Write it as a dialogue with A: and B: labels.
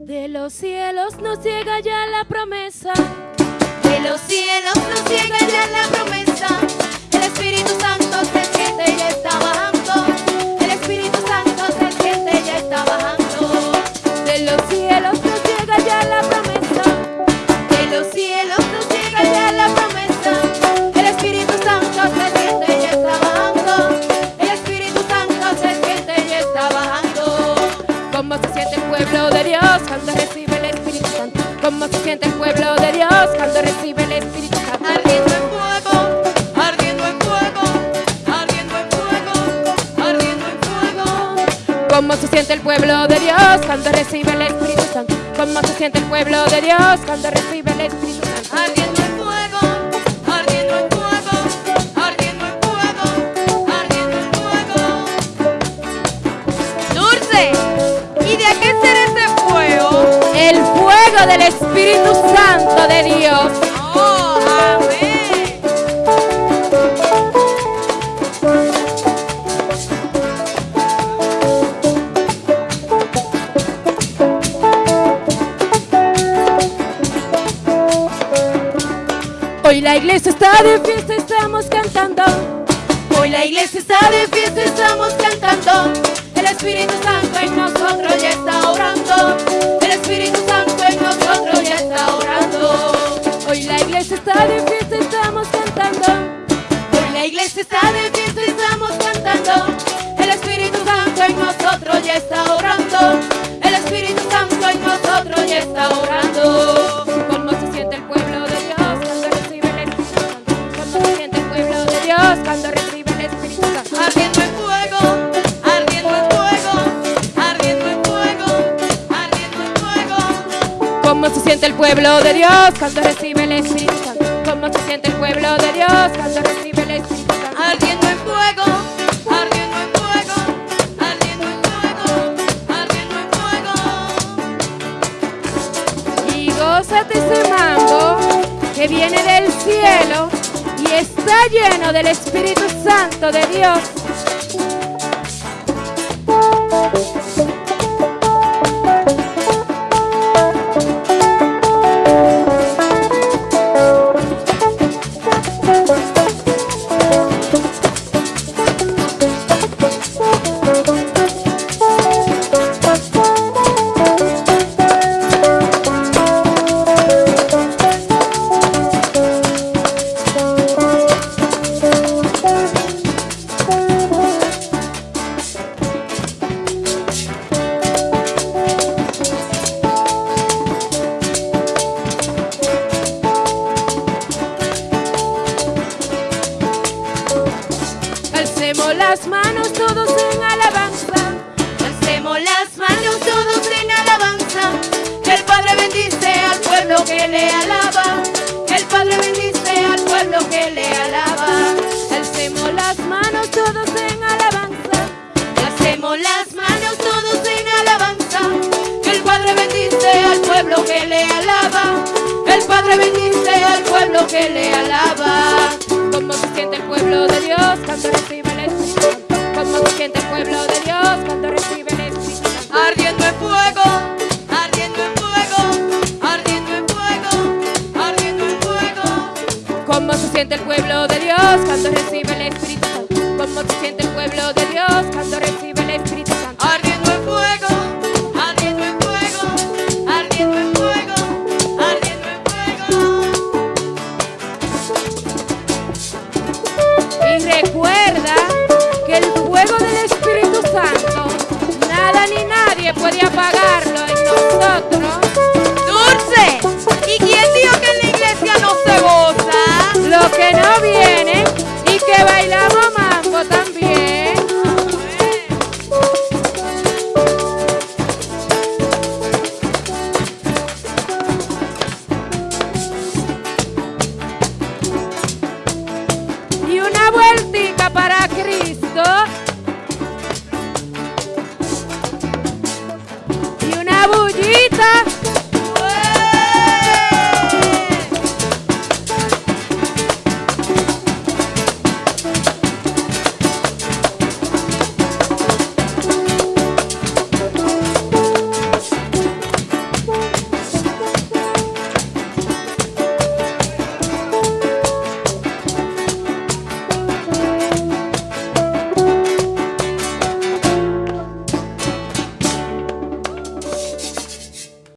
A: De los cielos nos llega ya la promesa.
B: De los cielos nos llega ya la promesa. El Espíritu Santo se siente y está bajando.
A: Cuando recibe el Espíritu Santo? ¿Cómo se siente el pueblo de Dios cuando recibe el Espíritu Santo?
B: Ardiendo en fuego, ardiendo en fuego, ardiendo en fuego, ardiendo en fuego.
A: ¿Cómo se siente el pueblo de Dios cuando recibe el Espíritu Santo? ¿Cómo se siente el pueblo de Dios cuando recibe el Espíritu Santo?
B: Ardiendo
A: El fuego del Espíritu Santo de Dios.
B: Oh, amén.
A: Hoy la iglesia está de fiesta, estamos cantando.
B: Hoy la iglesia está de fiesta, estamos cantando. El Espíritu Santo en nosotros ya está
A: siente el pueblo de Dios cuando recibe el Espíritu Santo? ¿Cómo se siente el pueblo de Dios cuando recibe el Espíritu Santo?
B: Ardiendo en fuego, ardiendo en fuego, ardiendo en fuego, ardiendo en fuego.
A: Y gózate ese mambo que viene del cielo y está lleno del Espíritu Santo de Dios. Alcemos las manos todos en alabanza.
B: Alcemos las manos todos en alabanza. Que el Padre bendice al pueblo que le alaba. Que el Padre bendice al pueblo que le alaba.
A: Alcemos las manos todos en alabanza.
B: Hacemos las manos todos en alabanza. Que el Padre bendice al pueblo que le alaba. El Padre bendice al pueblo que le alaba.
A: ¿Cómo se siente el pueblo de Dios cuando pueblo de Dios cuando recibe el Espíritu Santo? ¿Cómo se siente el pueblo de Dios cuando recibe el Espíritu Santo?
B: Ardiendo en fuego, ardiendo en fuego, ardiendo en fuego, ardiendo en fuego.
A: Y recuerda. para Cristo.